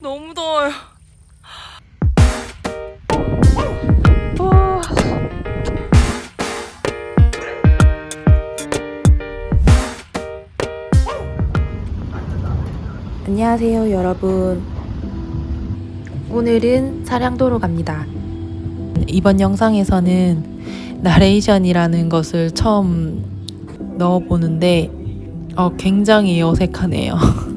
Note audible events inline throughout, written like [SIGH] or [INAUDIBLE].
너무 더워요. 와. 안녕하세요, 여러분. 오늘은 사량도로 갑니다. 이번 영상에서는 나레이션이라는 것을 처음 넣어보는데 어, 굉장히 어색하네요. [LAUGHS]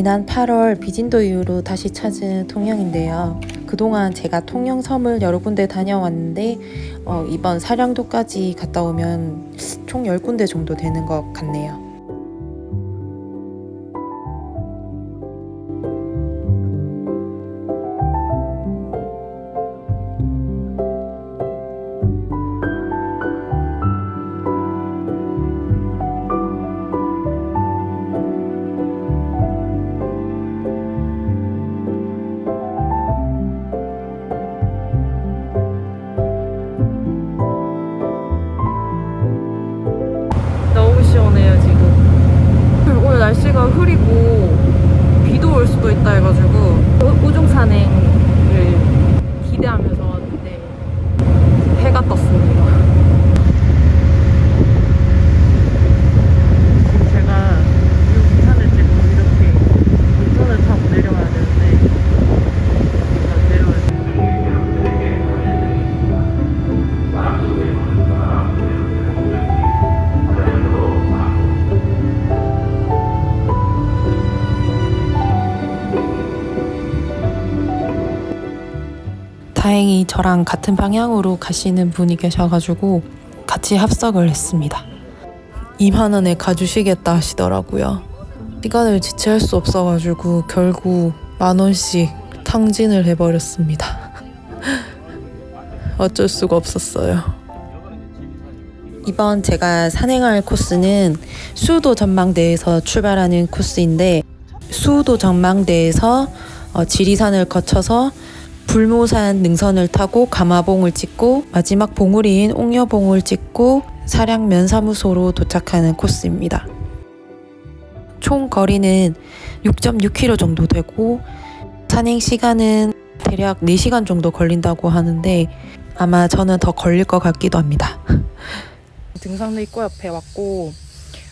지난 8월 비진도 이후로 다시 찾은 통영인데요. 그동안 제가 통영 섬을 여러 군데 다녀왔는데 어, 이번 사량도까지 갔다 오면 총 10군데 정도 되는 것 같네요. 해가지고 우- 우중산행 저랑 같은 방향으로 가시는 분이 계셔가지고 같이 합석을 했습니다. 2만 원에 가주시겠다 하시더라고요. 시간을 지체할 수 없어가지고 결국 만 원씩 탕진을 해버렸습니다. [LAUGHS] 어쩔 수가 없었어요. 이번 제가 산행할 코스는 수도 전망대에서 출발하는 코스인데 수도 전망대에서 어, 지리산을 거쳐서 불모산 능선을 타고 가마봉을 찍고 마지막 봉우리인 옥녀봉을 찍고 사량 면 사무소로 도착하는 코스입니다. 총 거리는 6.6km 정도 되고 산행 시간은 대략 4시간 정도 걸린다고 하는데 아마 저는 더 걸릴 것 같기도 합니다. [LAUGHS] 등산로 입구 옆에 왔고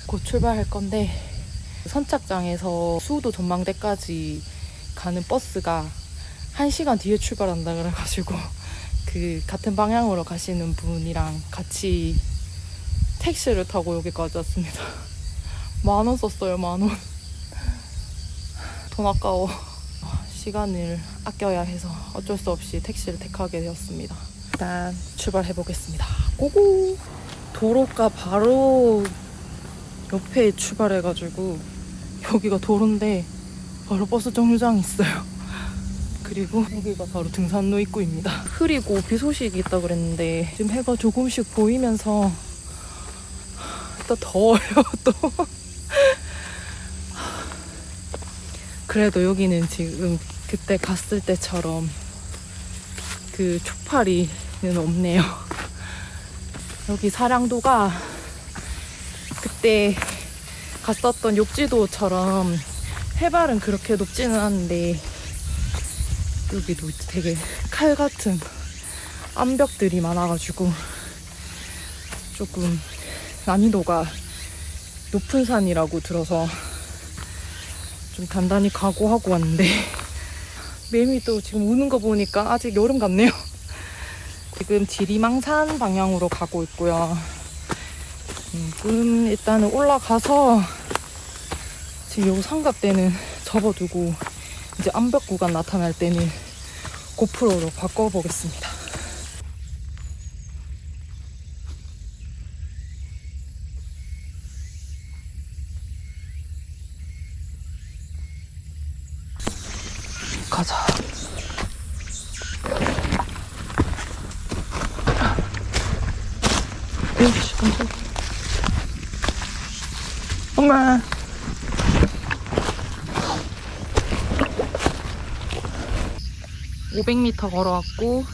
곧 출발할 건데 선착장에서 수도 전망대까지 가는 버스가 1시간 뒤에 출발한다 그래가지고 [LAUGHS] 그 같은 방향으로 가시는 분이랑 같이 택시를 타고 여기까지 왔습니다. [LAUGHS] 만 원 썼어요, 만 원. [LAUGHS] 돈 아까워. 시간을 아껴야 해서 어쩔 수 없이 택시를 택하게 되었습니다. 일단 출발해 보겠습니다. 고고! 도로가 바로 옆에 출발해가지고 여기가 도로인데 바로 버스 정류장이 있어요. 그리고 여기가 바로 등산로 입구입니다. 흐리고 비 소식이 있다 그랬는데 지금 해가 조금씩 보이면서 또 더워요 [LAUGHS] 또. 그래도 여기는 지금 그때 갔을 때처럼 그 초파리는 없네요. 여기 사량도가 그때 갔었던 욕지도처럼 해발은 그렇게 높지는 않은데 여기도 되게 칼 같은 암벽들이 많아가지고 조금 난이도가 높은 산이라고 들어서 좀 단단히 각오하고 왔는데 [LAUGHS] 매미 또 지금 우는 거 보니까 아직 여름 같네요. 지금 지리망산 방향으로 가고 있고요. 지금 일단은 올라가서 지금 요 삼각대는 접어두고 이제 암벽 구간 나타날 때는 고프로로 바꿔보겠습니다. 가자. 깜짝이야. 엄마. (500m) 걸어왔고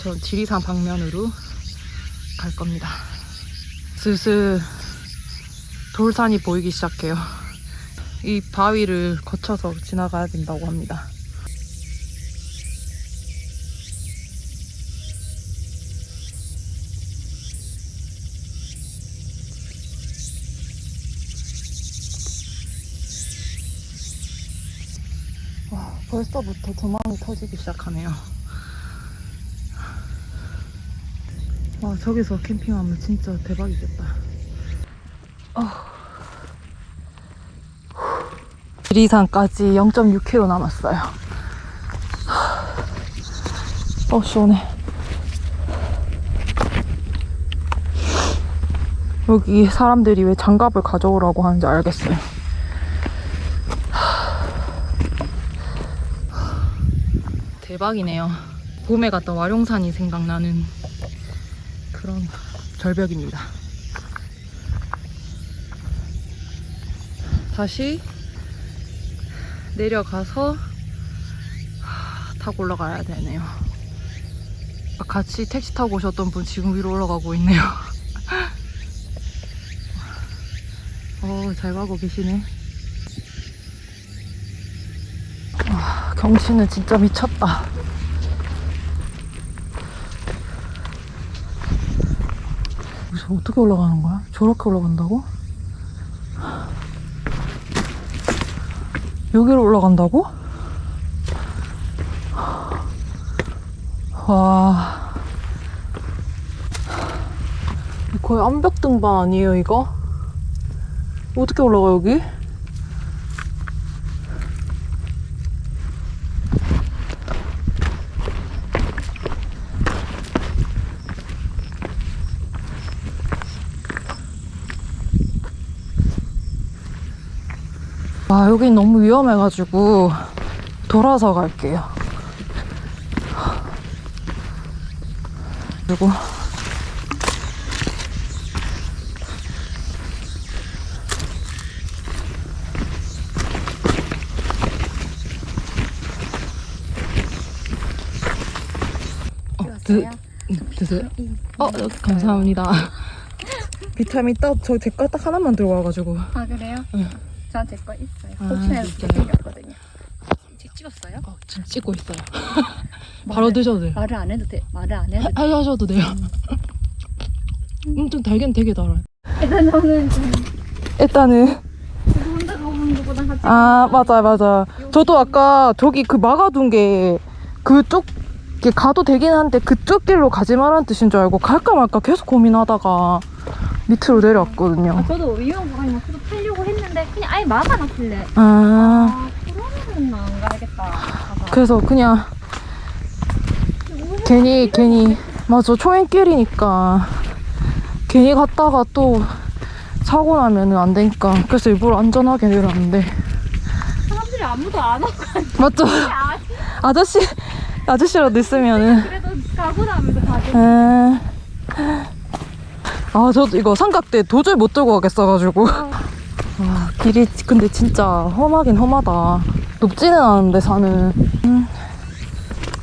저 지리산 방면으로 갈 겁니다. 슬슬 돌산이 보이기 시작해요. 이 바위를 거쳐서 지나가야 된다고 합니다. 벌써부터 도망이 터지기 시작하네요. 와, 저기서 캠핑하면 진짜 대박이겠다. 지리산까지 0.6km 남았어요. 어, 시원해. 여기 사람들이 왜 장갑을 가져오라고 하는지 알겠어요. 대박이네요. 봄에 갔던 와룡산이 생각나는 그런 절벽입니다. 다시 내려가서 하, 타고 올라가야 되네요. 아, 같이 택시 타고 오셨던 분 지금 위로 올라가고 있네요. [LAUGHS] 어, 잘 가고 계시네. 경치는 진짜 미쳤다. 저 어떻게 올라가는 거야? 저렇게 올라간다고? 여기로 올라간다고? 와. 거의 암벽 등반 아니에요, 이거? 어떻게 올라가, 여기? 아, 여긴 너무 위험해가지고 돌아서 갈게요. 그리고 어, 드, 드세요? 어, 감사합니다. [LAUGHS] 비타민 딱, 저 제 거 딱 하나만 들고 와가지고. 아 그래요? 응. 저한테 거 있어요. 아, 혹시나 진짜요? 생겼거든요. 책 찍었어요? 어, 지금 찍고 있어요. [LAUGHS] 바로 드셔도 돼요. 말을 안 해도 돼. 말을 안 해도 돼. 하, 하셔도 돼요. 음, [LAUGHS] 좀 달긴 되게 달아요. 일단 저는 좀 일단은 혼자 가보는 것보다 같이 아 맞아 맞아. 저도 아까 저기 그 막아둔 게 그쪽 게 가도 되긴 한데 그쪽 길로 가지 말라는 뜻인 줄 알고 갈까 말까 계속 고민하다가 밑으로 내려왔거든요. 아, 저도 막 계속 타려 고 했는데 그냥 아예 막아놨길래. 아. 아 그러면은 안 가야겠다. 가서 그래서 그냥 괜히 괜히. 맞아 초행길이니까. 괜히 갔다가 또 사고 나면은 안 되니까. 그래서 일부러 안전하게 내려왔는데. 사람들이 아무도 안 오고 맞죠? 아, 아저씨 아저씨라도 있으면은. 그래도 가고 나면서 가지. 아 저도 이거 삼각대 도저히 못 들고 가겠어가지고. 와 길이 근데 진짜 험하긴 험하다. 높지는 않은데 산은 음,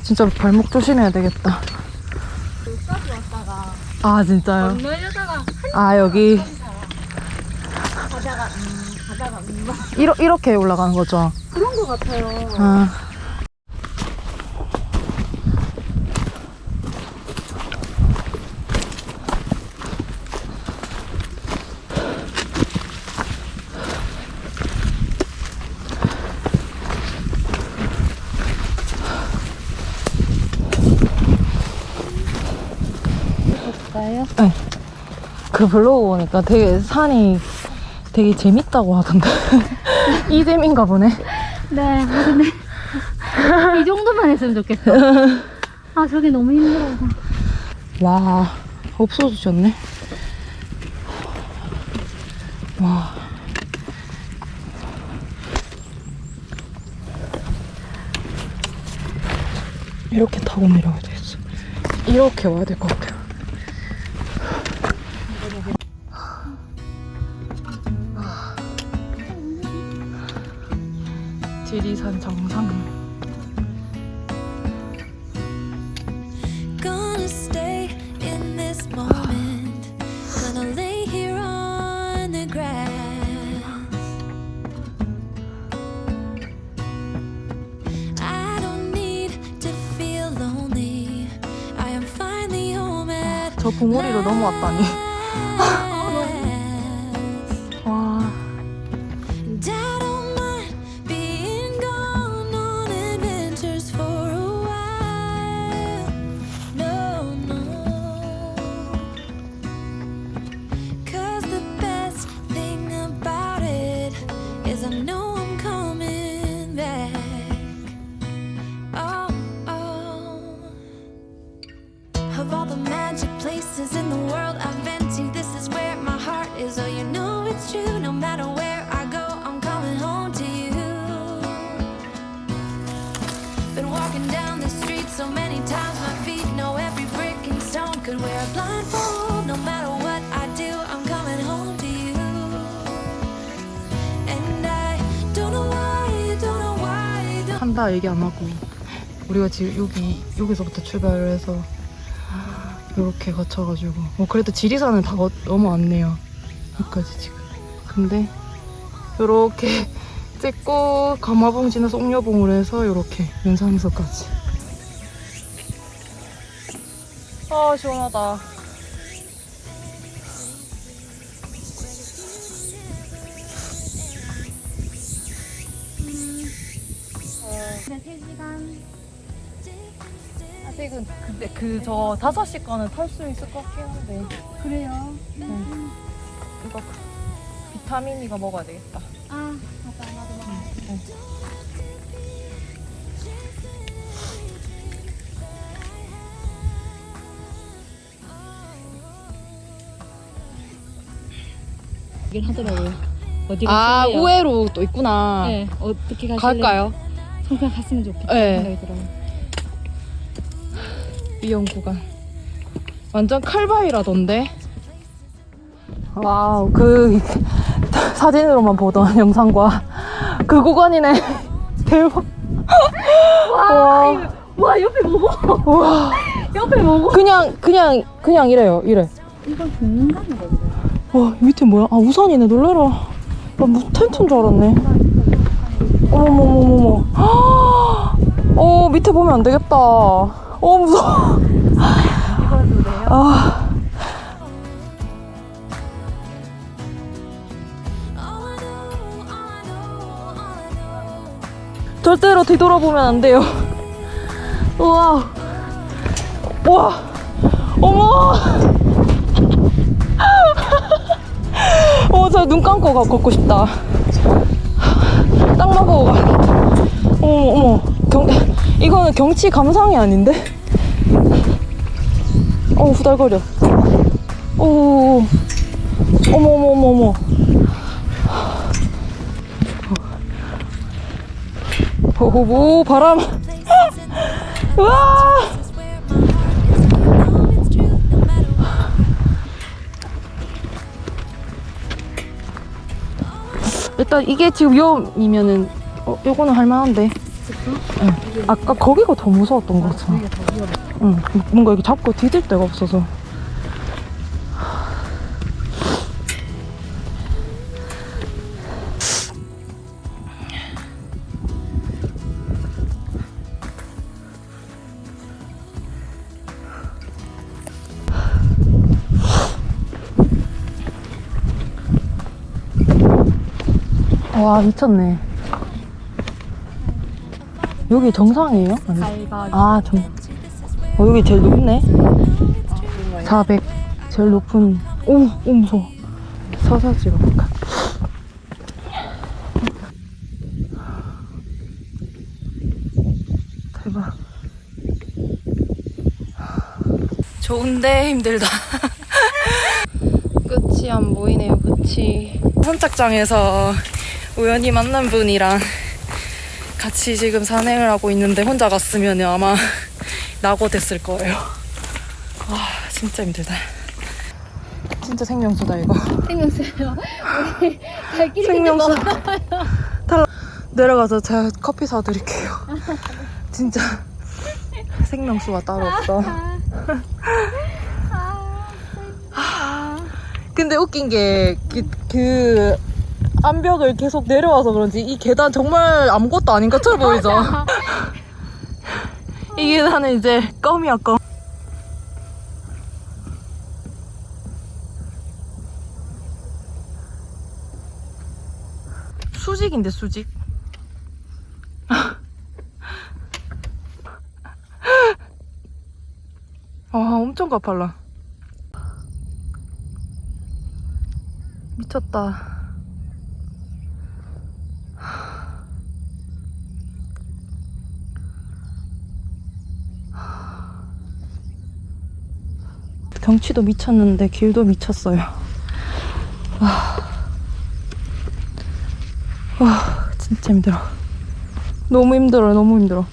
진짜 발목 조심해야 되겠다. 여기까지 왔다가 아 진짜요? 건너려다가 아 여기. 가다가 음 가다가 음. 이러, 이렇게 올라가는 거죠? 그런 거 같아요. 아 볼까요? 그 블로그 보니까 되게 산이 되게 재밌다고 하던데. [LAUGHS] 이재민가 보네. 네, 아, 근데 이 정도만 했으면 좋겠어. 아, 저게 너무 힘들어서. 와 없어지셨네. 와. 이렇게 타고 내려가야 되겠어. 이렇게 와야 될 것 같아 지리산 정상. 저 봉우리로 넘어왔다니. 한다 얘기 안 하고 우리가 지금 여기 여기서부터 출발을 해서 이렇게 거쳐가지고. 뭐 그래도 지리산은 다 거- 넘어왔네요. 여기까지 지금. 근데 이렇게 [LAUGHS] 찍고 가마봉 지나서 옥녀봉으로 해서 이렇게 연산에서까지. 아 시원하다 그 저 5시 거는 탈 수 있을 것 같긴 한데 그래요. 이거 비타민 이거 먹어야 되겠다 아, 맞다. 나도 먹어. 얘기를 하더라고요. 어디 아? 우회로 또 있구나 네, 어떻게 가실래요? 갈까요? 성평 갔으면 좋겠다 네. 생각이 들어요. 위험 구간 완전 칼바위라던데? 와우 그 [LAUGHS] 사진으로만 보던 [LAUGHS] 영상과 그 구간이네. [LAUGHS] 대박. 와, 와, 옆에 뭐고? 와. 옆에 뭐고? 그냥 그냥 그냥 이래요 이래. 이건 공간인가 보다. 와 밑에 뭐야? 아 우산이네 놀래라. 나 무슨 텐트인 줄 알았네. 어머머머머머. [GASPS] 어 밑에 보면 안 되겠다 어 무서워? 아. 절대로 뒤돌아보면 안 돼요. 우와. 우와. 어머. 어, 저 눈 감고 가, 걷고 싶다. 땅만 보고 가. 어머, 어머. 경, 이거는 경치 감상이 아닌데? 어, 후달거려. 오. 어머, 어머, 어머, 어머. 오, 바람. No matter what. 일단 이게 지금 위험이면은 어, 요거는 할만한데. 응. 아까 거기가 더 무서웠던 것 같아. 응. 뭔가 이렇게 잡고 디딜 데가 없어서. 와 미쳤네. 여기 정상이에요? 아니. 아 정. 어 여기 제일 높네. 400 제일 높은. 오, 오 무서워. 서서 찍어볼까? 대박. 좋은데 힘들다. [LAUGHS] 끝이 안 보이네요, 끝이. 선착장에서 우연히 만난 분이랑 같이 지금 산행을 하고 있는데 혼자 갔으면 아마 [LAUGHS] 낙오 됐을 거예요. 아, 진짜 힘들다. 진짜 생명수다, 이거. 생명수요. 우리 생명수. 탈 내려가서 제가 커피 사드릴게요. 진짜 생명수가 따로 없어. 아, 근데 웃긴 게, 그, 그, 암벽을 계속 내려와서 그런지 이 계단 정말 아무것도 아닌 것처럼 보이죠? 이 계단은 이제 껌이야 껌. 수직인데 수직? [LAUGHS] 아 엄청 가팔라. 미쳤다. 경치도 미쳤는데 길도 미쳤어요. 와, 와 진짜 힘들어. 너무 힘들어, 너무 힘들어.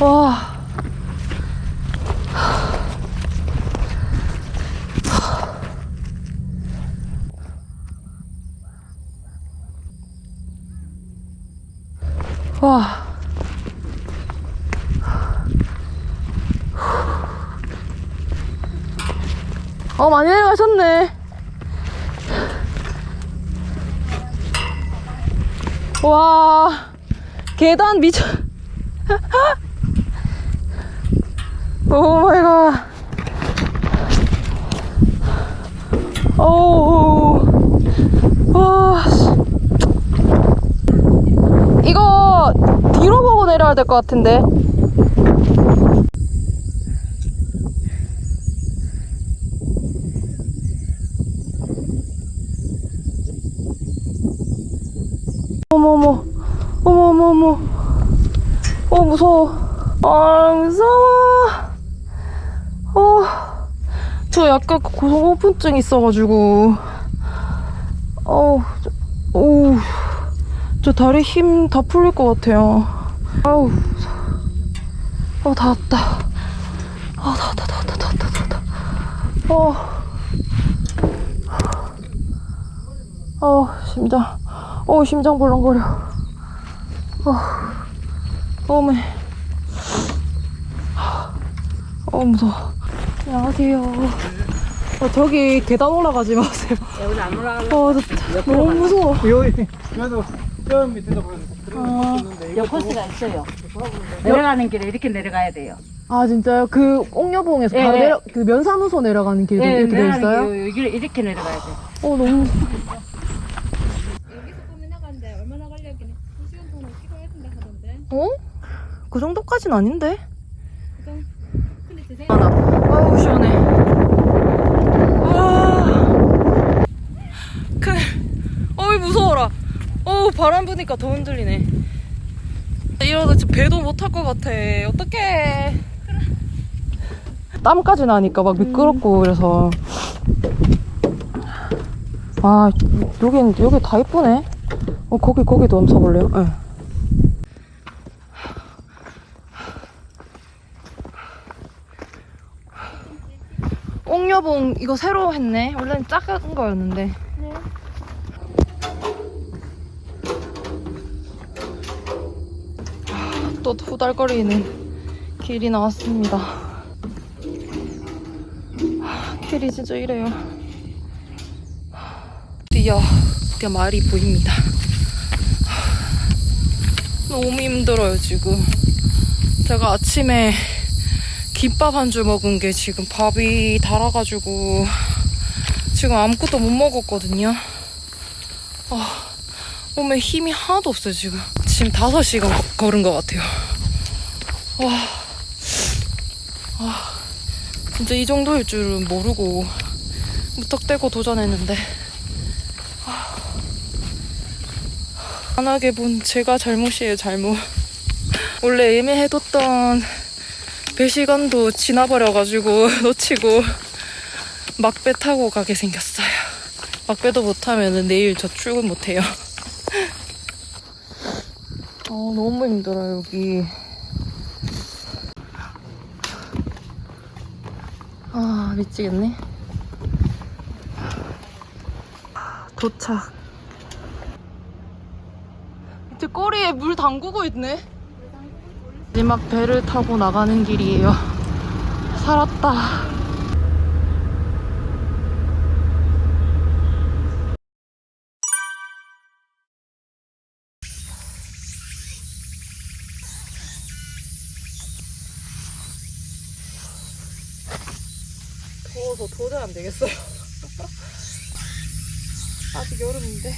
와. 와. 어, 많이 내려가셨네. 와, 계단 미쳐. [LAUGHS] 오 마이 갓. 오. 와. 씨. 이거 뒤로 보고 내려야 될 것 같은데. 어머머, 어머머머, 어 무서워, 아 무서워, 어, 저 약간 고소공포증 있어가지고, 어우, 저, 어우. 저 다리 힘 다 풀릴 것 같아요. 아우, 어, 다 왔다. 아, 다 왔다, 다 왔다, 다 왔다, 다 왔다. 어, 어, 심장, 어, 심장 벌렁거려. 어, 어메. 어, 무서워. 안녕하세요. 어, 저기 계단 올라가지 마세요. 여기 안 올라가려고. 어, 저, 너무 무서워. 여기 그래도 저 밑에다 보냈는데 요 코스가 있어요. 내려가는 길에 이렇게 내려가야 돼요. 아 진짜요? 그 옥녀봉에서 예, 바로 예. 내려 그 면사무소 내려가는 길도 예, 이렇게 돼 있어요? 길, 이렇게 내려가야 돼. 어 너무 어? 그 정도까진 아닌데? 하나. 아우 시원해. 아. 그 어이 무서워라. 어우 바람 부니까 더 흔들리네. 이러다 진짜 배도 못 탈 것 같아. 어떡해. 땀까지 나니까 막 미끄럽고 그래서. 아 여긴 여기 다 이쁘네. 어 거기 거기도 한번 서볼래요? 예. 옥녀봉 이거 새로 했네. 원래는 작은 거였는데. 아, 또 후달거리는 길이 나왔습니다. 아, 길이 진짜 이래요. 드디어 드디어 말이 보입니다. 너무 힘들어요 지금. 제가 아침에 김밥 한 줄 먹은 게 지금 밥이 달아가지고 지금 아무것도 못 먹었거든요. 아, 몸에 힘이 하나도 없어요 지금. 지금 5시간 거- 걸은 것 같아요. 와, 아, 진짜 이 정도일 줄은 모르고 무턱대고 도전했는데 아, 안 하게 본 제가 잘못이에요 잘못. 원래 예매해뒀던 배 시간도 지나버려가지고 [LAUGHS] 놓치고 막배 타고 가게 생겼어요. 막배도 못 타면 내일 저 출근 못 해요. 아 너무 힘들어요 여기. 아 미치겠네. 도착. 이제 꼬리에 물 담그고 있네. 마지막 배를 타고 나가는 길이에요. 살았다. 더워서 도저히 안 되겠어요. [LAUGHS] 아직 여름인데.